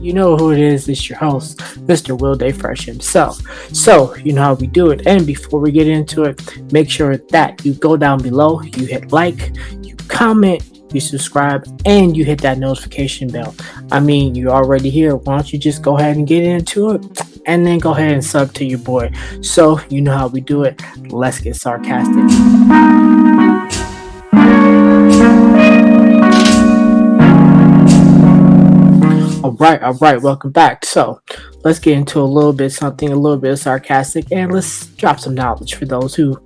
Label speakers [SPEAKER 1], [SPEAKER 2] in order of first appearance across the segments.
[SPEAKER 1] You know who it is. It's your host, Mr. Will Day Fresh himself. So, you know how we do it. And before we get into it, make sure that you go down below, you hit like, you comment, you subscribe, and you hit that notification bell. I mean, you're already here. Why don't you just go ahead and get into it? And then go ahead and sub to your boy. So, you know how we do it. Let's get sarcastic. Right, all right, welcome back. So, let's get into a little bit something a little bit sarcastic and let's drop some knowledge for those who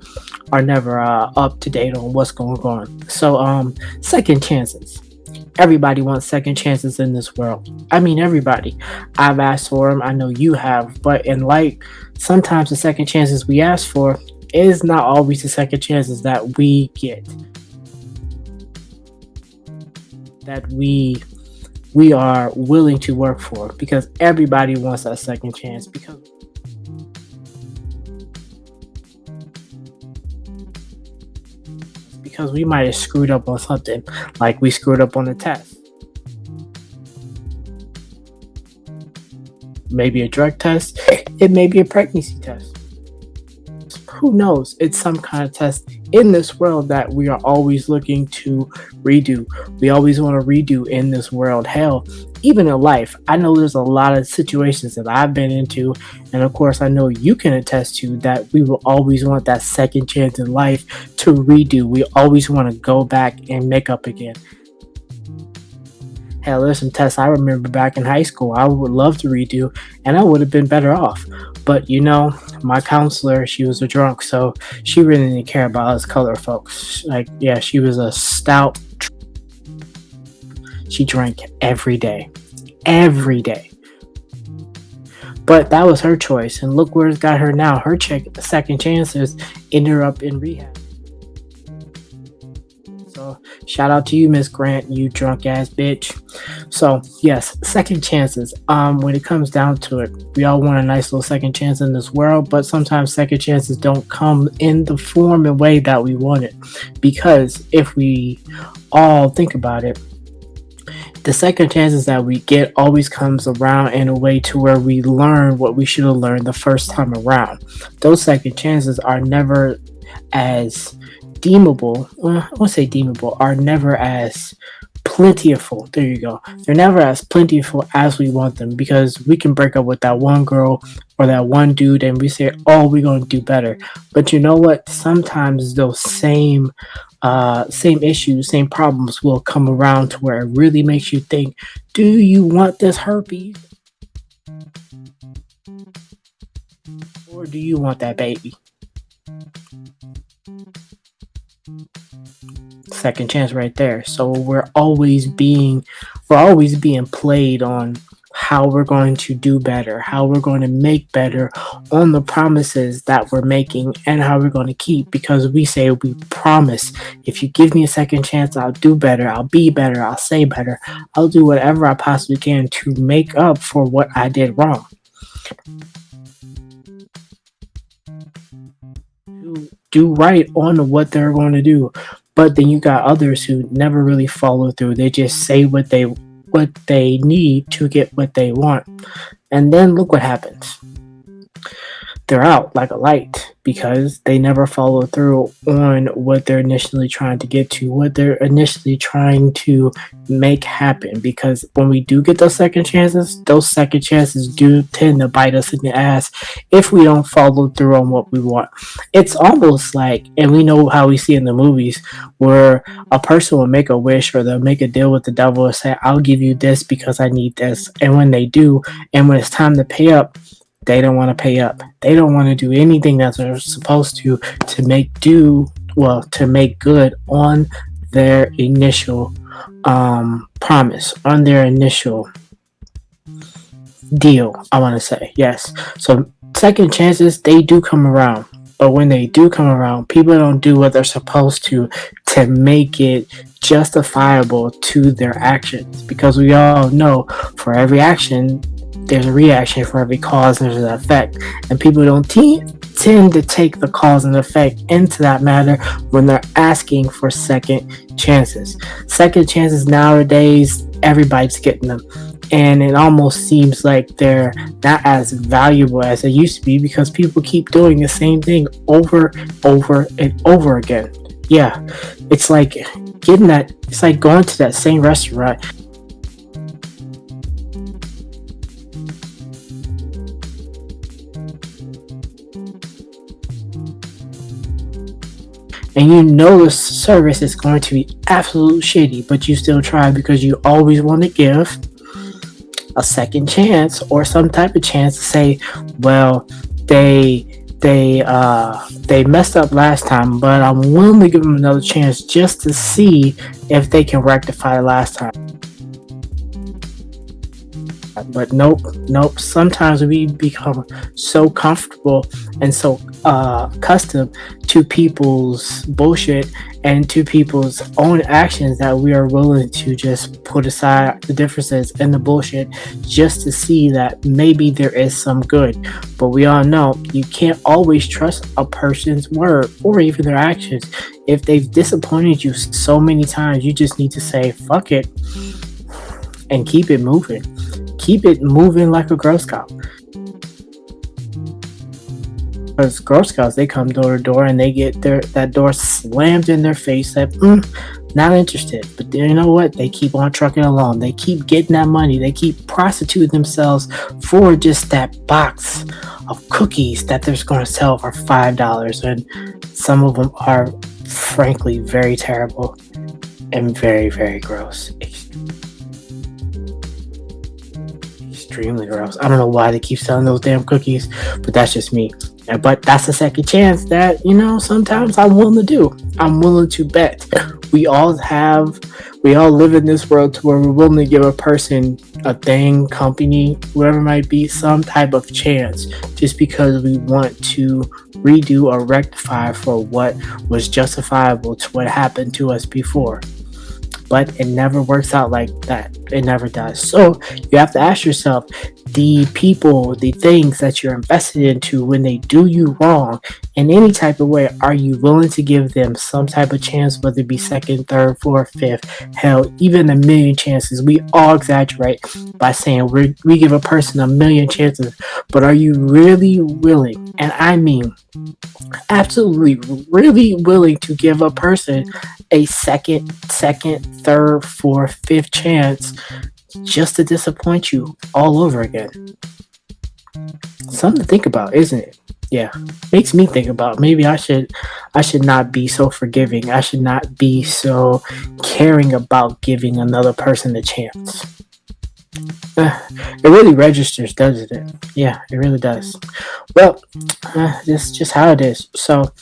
[SPEAKER 1] are never uh, up to date on what's going on. So, um, second chances. Everybody wants second chances in this world. I mean, everybody. I've asked for them. I know you have, but in life, sometimes the second chances we ask for is not always the second chances that we get. That we we are willing to work for because everybody wants a second chance because because we might have screwed up on something like we screwed up on the test. Maybe a drug test. It may be a pregnancy test who knows it's some kind of test in this world that we are always looking to redo. We always want to redo in this world. Hell, even in life, I know there's a lot of situations that I've been into, and of course, I know you can attest to that we will always want that second chance in life to redo. We always want to go back and make up again. Hell, there's some tests I remember back in high school I would love to redo, and I would have been better off. But you know, my counselor, she was a drunk, so she really didn't care about us color folks. Like, yeah, she was a stout. She drank every day, every day. But that was her choice, and look where it's got her now. Her check, second chances ended up in rehab. So shout out to you, Miss Grant, you drunk ass bitch. So yes, second chances. Um, when it comes down to it, we all want a nice little second chance in this world, but sometimes second chances don't come in the form and way that we want it. Because if we all think about it, the second chances that we get always comes around in a way to where we learn what we should have learned the first time around. Those second chances are never as deemable, well, I won't say deemable, are never as plentiful. There you go. They're never as plentiful as we want them because we can break up with that one girl or that one dude and we say, oh, we're going to do better. But you know what? Sometimes those same uh, same issues, same problems will come around to where it really makes you think, do you want this herpes? Or do you want that baby? Second chance right there. So we're always being we're always being played on how we're going to do better, how we're going to make better on the promises that we're making and how we're going to keep because we say we promise if you give me a second chance, I'll do better, I'll be better, I'll say better, I'll do whatever I possibly can to make up for what I did wrong. Do right on what they're going to do. But then you got others who never really follow through. They just say what they what they need to get what they want. And then look what happens. They're out like a light because they never follow through on what they're initially trying to get to, what they're initially trying to make happen. Because when we do get those second chances, those second chances do tend to bite us in the ass if we don't follow through on what we want. It's almost like, and we know how we see in the movies, where a person will make a wish or they'll make a deal with the devil and say, I'll give you this because I need this. And when they do, and when it's time to pay up, they don't want to pay up. They don't want to do anything that they're supposed to to make do well to make good on their initial um, promise, on their initial deal. I want to say yes. So second chances they do come around, but when they do come around, people don't do what they're supposed to to make it justifiable to their actions. Because we all know for every action there's a reaction for every cause there's an effect. And people don't te- tend to take the cause and effect into that matter when they're asking for second chances. Second chances nowadays everybody's getting them and it almost seems like they're not as valuable as they used to be because people keep doing the same thing over, over, and over again. Yeah, it's like getting that, it's like going to that same restaurant and you know the service is going to be absolute shitty, but you still try because you always want to give a second chance or some type of chance to say, well, they they uh they messed up last time, but I'm willing to give them another chance just to see if they can rectify last time. But nope, nope. Sometimes we become so comfortable and so uh, accustomed to people's bullshit and to people's own actions that we are willing to just put aside the differences and the bullshit just to see that maybe there is some good. But we all know you can't always trust a person's word or even their actions. If they've disappointed you so many times, you just need to say, fuck it, and keep it moving. Keep it moving like a Girl Scout. Because Girl Scouts, they come door to door and they get their that door slammed in their face. That mm, not interested. But you know what? They keep on trucking along. They keep getting that money. They keep prostituting themselves for just that box of cookies that they're going to sell for five dollars. And some of them are, frankly, very terrible and very, very gross. Extremely gross. I don't know why they keep selling those damn cookies, but that's just me. But that's a second chance that, you know, sometimes I'm willing to do. I'm willing to bet. We all have, we all live in this world to where we're willing to give a person, a thing, company, whatever might be, some type of chance just because we want to redo or rectify for what was justifiable to what happened to us before but it never works out like that. It never does. So you have to ask yourself the people, the things that you're invested into when they do you wrong in any type of way, are you willing to give them some type of chance, whether it be second, third, fourth, fifth, hell, even a million chances? We all exaggerate by saying we we give a person a million chances, but are you really willing, and I mean absolutely really willing to give a person a second, second, third, fourth, fifth chance just to disappoint you all over again. Something to think about, isn't it? Yeah, makes me think about maybe I should I should not be so forgiving. I should not be so caring about giving another person a chance. Uh, it really registers, doesn't it? Yeah, it really does. Well, uh, this is just how it is. So,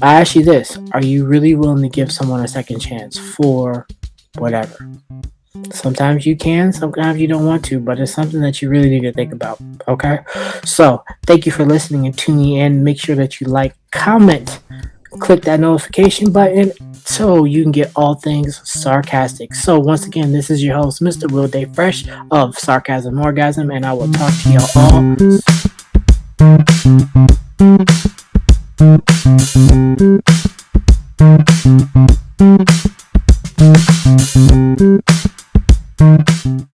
[SPEAKER 1] I ask you this: Are you really willing to give someone a second chance for whatever? Sometimes you can, sometimes you don't want to, but it's something that you really need to think about. Okay? So, thank you for listening and tuning in. Make sure that you like, comment, click that notification button so you can get all things sarcastic. So, once again, this is your host, Mr. Will Day Fresh of Sarcasm Orgasm, and I will talk to y'all all. Thank you.